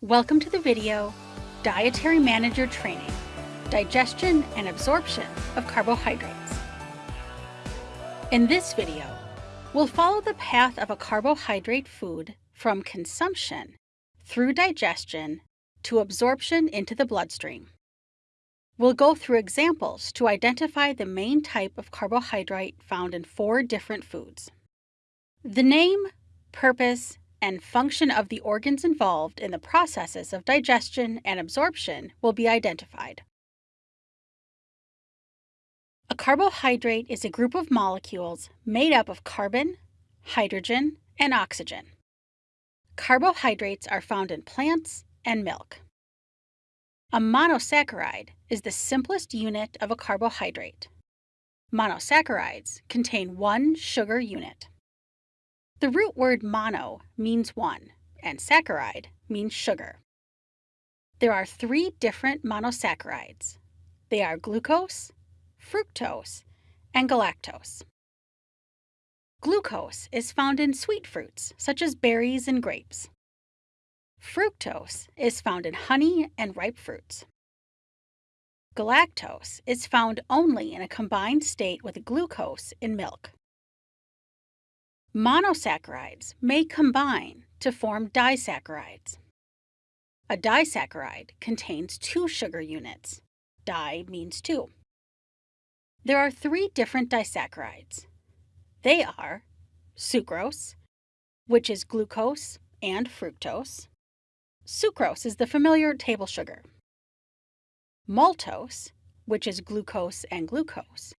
Welcome to the video, Dietary Manager Training, Digestion and Absorption of Carbohydrates. In this video, we'll follow the path of a carbohydrate food from consumption through digestion to absorption into the bloodstream. We'll go through examples to identify the main type of carbohydrate found in four different foods. The name, purpose, and function of the organs involved in the processes of digestion and absorption will be identified. A carbohydrate is a group of molecules made up of carbon, hydrogen, and oxygen. Carbohydrates are found in plants and milk. A monosaccharide is the simplest unit of a carbohydrate. Monosaccharides contain one sugar unit. The root word mono means one, and saccharide means sugar. There are three different monosaccharides. They are glucose, fructose, and galactose. Glucose is found in sweet fruits, such as berries and grapes. Fructose is found in honey and ripe fruits. Galactose is found only in a combined state with glucose in milk. Monosaccharides may combine to form disaccharides. A disaccharide contains two sugar units. Di means two. There are three different disaccharides. They are sucrose, which is glucose and fructose. Sucrose is the familiar table sugar. Maltose, which is glucose and glucose.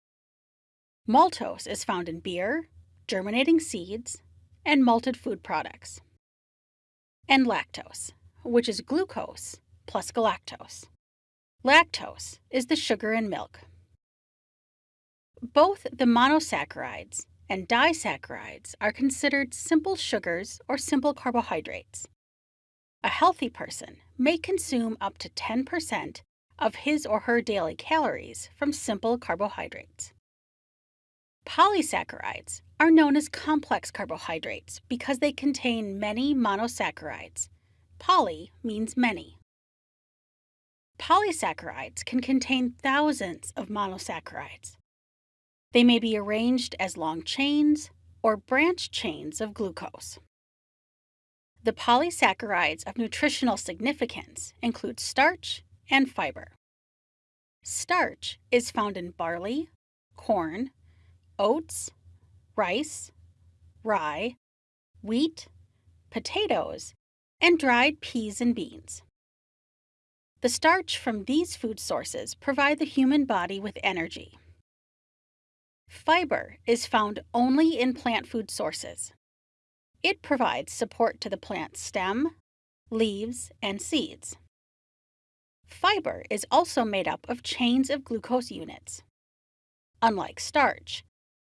Maltose is found in beer, germinating seeds, and malted food products. And lactose, which is glucose plus galactose. Lactose is the sugar in milk. Both the monosaccharides and disaccharides are considered simple sugars or simple carbohydrates. A healthy person may consume up to 10% of his or her daily calories from simple carbohydrates. Polysaccharides are known as complex carbohydrates because they contain many monosaccharides. Poly means many. Polysaccharides can contain thousands of monosaccharides. They may be arranged as long chains or branch chains of glucose. The polysaccharides of nutritional significance include starch and fiber. Starch is found in barley, corn, oats, rice, rye, wheat, potatoes, and dried peas and beans. The starch from these food sources provide the human body with energy. Fiber is found only in plant food sources. It provides support to the plant's stem, leaves, and seeds. Fiber is also made up of chains of glucose units. Unlike starch,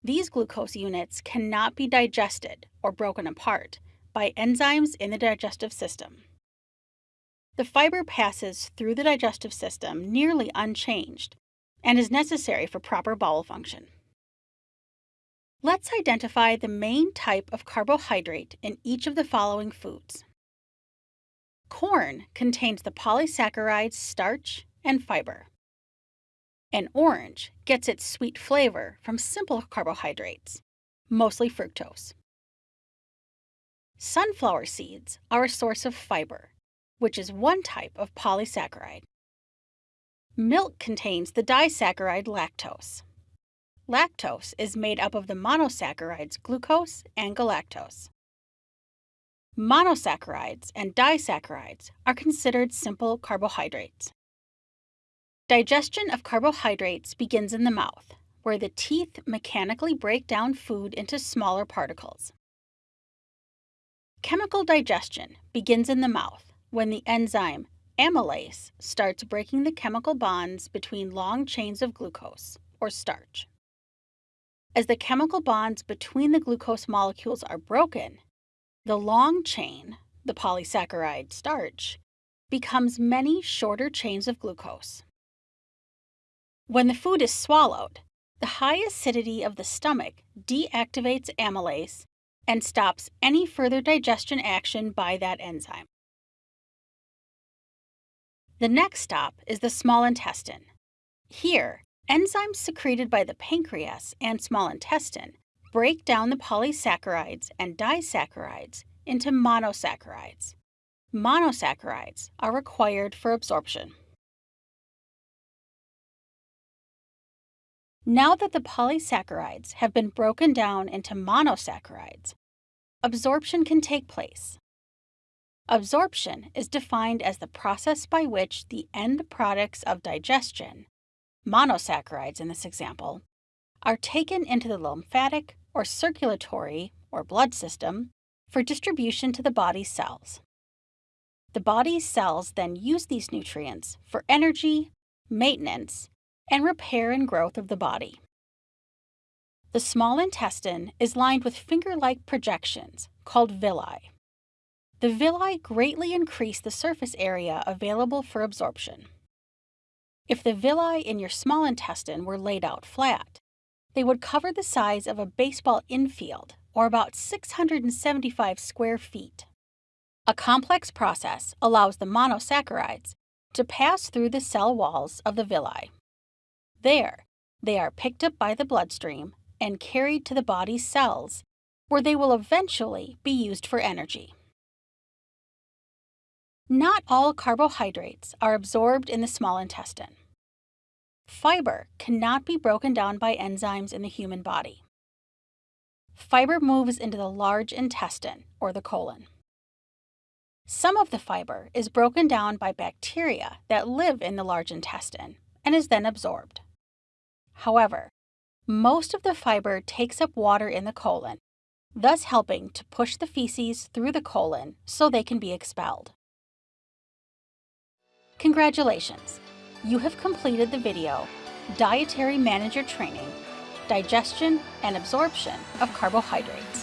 these glucose units cannot be digested or broken apart by enzymes in the digestive system. The fiber passes through the digestive system nearly unchanged and is necessary for proper bowel function. Let's identify the main type of carbohydrate in each of the following foods. Corn contains the polysaccharides starch and fiber. An orange gets its sweet flavor from simple carbohydrates, mostly fructose. Sunflower seeds are a source of fiber, which is one type of polysaccharide. Milk contains the disaccharide lactose. Lactose is made up of the monosaccharides glucose and galactose. Monosaccharides and disaccharides are considered simple carbohydrates. Digestion of carbohydrates begins in the mouth, where the teeth mechanically break down food into smaller particles. Chemical digestion begins in the mouth when the enzyme amylase starts breaking the chemical bonds between long chains of glucose, or starch. As the chemical bonds between the glucose molecules are broken, the long chain, the polysaccharide starch, becomes many shorter chains of glucose. When the food is swallowed, the high acidity of the stomach deactivates amylase and stops any further digestion action by that enzyme. The next stop is the small intestine. Here, enzymes secreted by the pancreas and small intestine break down the polysaccharides and disaccharides into monosaccharides. Monosaccharides are required for absorption. Now that the polysaccharides have been broken down into monosaccharides, absorption can take place. Absorption is defined as the process by which the end products of digestion, monosaccharides in this example, are taken into the lymphatic or circulatory or blood system for distribution to the body's cells. The body's cells then use these nutrients for energy, maintenance, and repair and growth of the body. The small intestine is lined with finger-like projections called villi. The villi greatly increase the surface area available for absorption. If the villi in your small intestine were laid out flat, they would cover the size of a baseball infield, or about 675 square feet. A complex process allows the monosaccharides to pass through the cell walls of the villi. There, they are picked up by the bloodstream and carried to the body's cells, where they will eventually be used for energy. Not all carbohydrates are absorbed in the small intestine. Fiber cannot be broken down by enzymes in the human body. Fiber moves into the large intestine, or the colon. Some of the fiber is broken down by bacteria that live in the large intestine and is then absorbed. However, most of the fiber takes up water in the colon, thus helping to push the feces through the colon so they can be expelled. Congratulations! You have completed the video Dietary Manager Training, Digestion and Absorption of Carbohydrates.